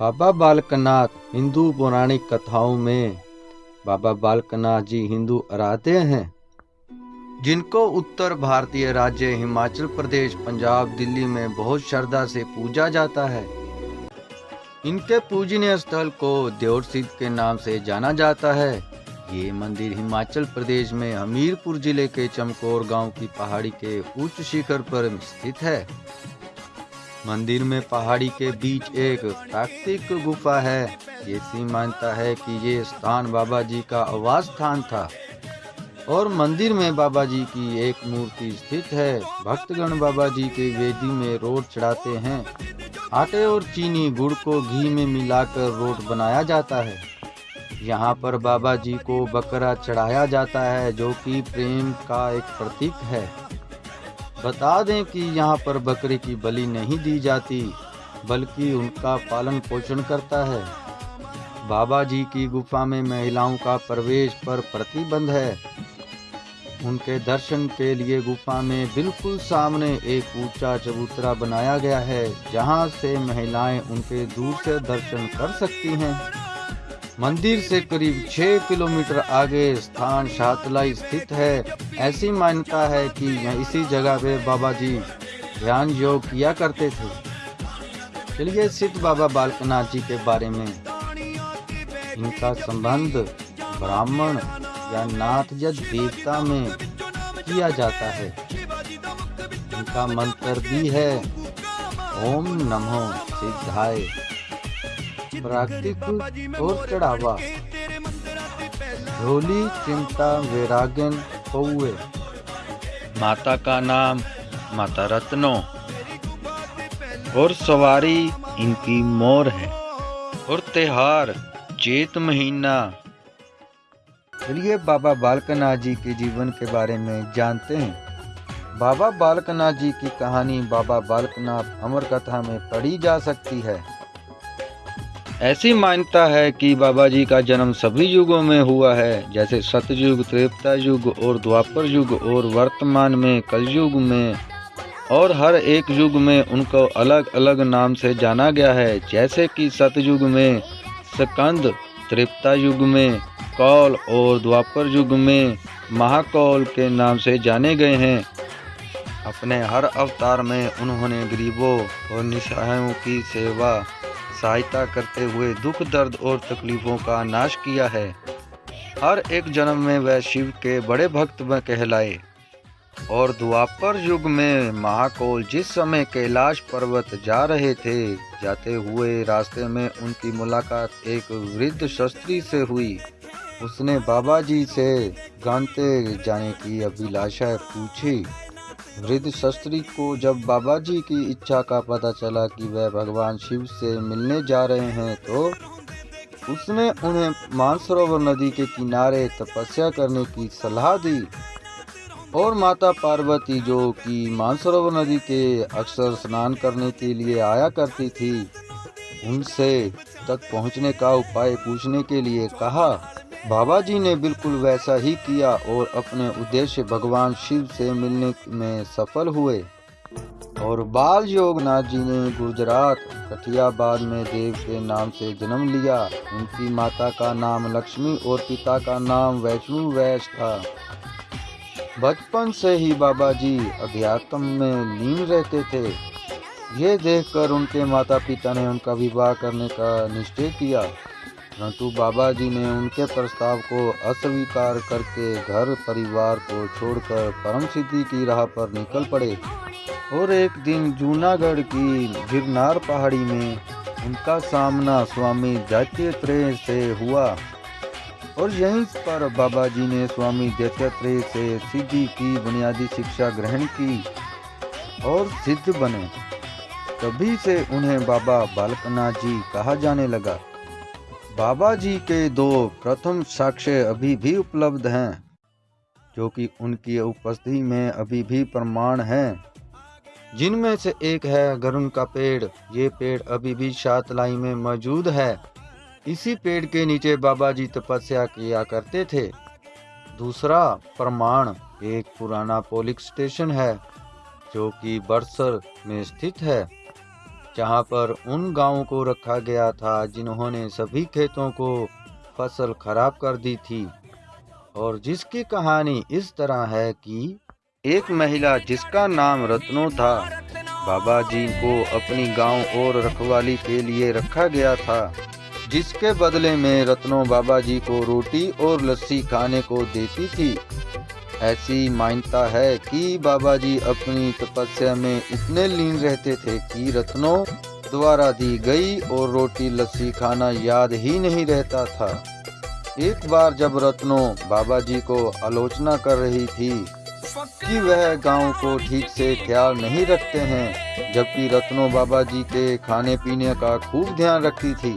बाबा बालकनाथ हिंदू पौराणिक कथाओं में बाबा बालकनाथ जी हिंदू आराध्य हैं, जिनको उत्तर भारतीय राज्य हिमाचल प्रदेश, पंजाब, दिल्ली में बहुत श्रद्धा से पूजा जाता है। इनके पूजनीय स्थल को देवर सिद्ध के नाम से जाना जाता है। ये मंदिर हिमाचल प्रदेश में हमीरपुर ज़िले के चमकौर गाँव की पहाड़ी के उच्च शिखर पर स्थित है। मंदिर में पहाड़ी के बीच एक प्राकृतिक गुफा है। ऐसी मानता है कि ये स्थान बाबा जी का आवास स्थान था। और मंदिर में बाबा जी की एक मूर्ति स्थित है। भक्तगण बाबा जी के वेदी में रोट चढ़ाते हैं। आटे और चीनी गुड़ को घी में मिलाकर रोट बनाया जाता है। यहाँ पर बाबा जी को बकरा चढ़ाया जाता है, जो कि प्रेम का एक प्रतीक है। बता दें कि यहाँ पर बकरे की बलि नहीं दी जाती, बल्कि उनका पालन पोषण करता है। बाबा जी की गुफा में महिलाओं का प्रवेश पर प्रतिबंध है। उनके दर्शन के लिए गुफा में बिल्कुल सामने एक ऊँचा चबूतरा बनाया गया है, जहाँ से महिलाएँ उनके दूर से दर्शन कर सकती हैं। मंदिर से करीब छह किलोमीटर आगे स्थान शातलाई स्थित है। ऐसी मान्यता है कि इसी जगह पे बाबा जी ध्यान योग किया करते थे। चलिए सिद्ध बाबा बालकनाथ जी के बारे में। इनका संबंध ब्राह्मण या नाथ या देवता में किया जाता है। इनका मंत्र भी है, ओम नमो सिद्धाय। प्राकृतिक और चढ़ावा। झोली चिंता वैरागन कौए माता का नाम माता रत्नो। और सवारी इनकी मोर है। और त्योहार चेत महीना। चलिए बाबा बालकनाथ जी के जीवन के बारे में जानते हैं। बाबा बालकनाथ जी की कहानी बाबा बालकनाथ अमर कथा में पढ़ी जा सकती है। ऐसी मान्यता है कि बाबा जी का जन्म सभी युगों में हुआ है, जैसे सतयुग त्रेता युग और द्वापर युग और वर्तमान में, कलयुग में। और हर एक युग में उनको अलग अलग नाम से जाना गया है, जैसे कि सतयुग में सकंद त्रेता युग में कौल और द्वापर युग में महाकौल के नाम से जाने गए हैं। अपने हर अवतार में उन्होंने गरीबों और निसहायों की सेवा सहायता करते हुए दुख, दर्द और तकलीफों का नाश किया है। हर एक जन्म में वह शिव के बड़े भक्त में कहलाए। और द्वापर युग में महाकोल जिस समय कैलाश पर्वत जा रहे थे, जाते हुए रास्ते में उनकी मुलाकात एक वृद्ध शस्त्री से हुई। उसने बाबा जी से गानते जाने की अभिलाषा पूछी। वृद्ध शस्त्री को जब बाबा जी की इच्छा का पता चला कि वह भगवान शिव से मिलने जा रहे हैं तो उसने उन्हें मानसरोवर नदी के किनारे तपस्या करने की सलाह दी। और माता पार्वती जो कि मानसरोवर नदी के अक्सर स्नान करने के लिए आया करती थी, उनसे तक पहुँचने का उपाय पूछने के लिए कहा। बाबा जी ने बिल्कुल वैसा ही किया और अपने उद्देश्य भगवान शिव से मिलने में सफल हुए। और बाल योगनाथ जी ने गुजरात, कठियाबाद में देव के नाम से जन्म लिया। उनकी माता का नाम लक्ष्मी और पिता का नाम वैष्णु वैश था। बचपन से ही बाबा जी अध्यात्म में लीन रहते थे। ये देखकर उनके माता पिता ने उनका विवाह करने का निश्चय किया। परंतु बाबा जी ने उनके प्रस्ताव को अस्वीकार करके घर परिवार को छोड़कर परम सिद्धि की राह पर निकल पड़े। और एक दिन जूनागढ़ की गिरनार पहाड़ी में उनका सामना स्वामी दैत्य से हुआ। और यहीं पर बाबा जी ने स्वामी दैत्य से सिद्धि की, बुनियादी शिक्षा ग्रहण की और सिद्ध बने। तभी से उन्हें बाबा बालकनाथ जी कहा जाने लगा। बाबा जी के दो प्रथम साक्ष्य अभी भी उपलब्ध हैं, जो कि उनकी उपस्थिति में अभी भी प्रमाण हैं। जिनमें से एक है गरुण का पेड़। ये पेड़ अभी भी शातलाई में मौजूद है। इसी पेड़ के नीचे बाबा जी तपस्या किया करते थे। दूसरा प्रमाण एक पुराना पोलिंग स्टेशन है, जो कि बरसर में स्थित है। जहाँ पर उन गाँवों को रखा गया था जिन्होंने सभी खेतों को फ़सल खराब कर दी थी। और जिसकी कहानी इस तरह है कि एक महिला जिसका नाम रत्नो था, बाबा जी को अपनी गाँव और रखवाली के लिए रखा गया था, जिसके बदले में रत्नो बाबा जी को रोटी और लस्सी खाने को देती थी। ऐसी मान्यता है कि बाबा जी अपनी तपस्या में इतने लीन रहते थे कि रत्नों द्वारा दी गई और रोटी लस्सी खाना याद ही नहीं रहता था। एक बार जब रत्नों बाबा जी को आलोचना कर रही थी कि वह गाँव को ठीक से ख्याल नहीं रखते हैं, जबकि रत्नों बाबा जी के खाने पीने का खूब ध्यान रखती थी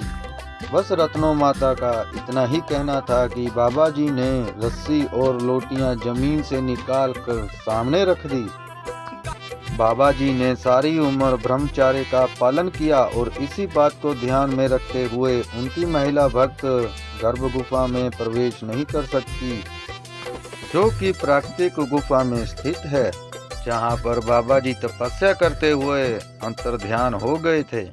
बस रत्नो माता का इतना ही कहना था कि बाबा जी ने रस्सी और लोटियाँ ज़मीन से निकाल कर सामने रख दी। बाबा जी ने सारी उम्र ब्रह्मचार्य का पालन किया और इसी बात को ध्यान में रखते हुए उनकी महिला भक्त गर्भ गुफा में प्रवेश नहीं कर सकती, जो कि प्राकृतिक गुफा में स्थित है, जहाँ पर बाबा जी तपस्या करते हुए अंतर ध्यान हो गए थे।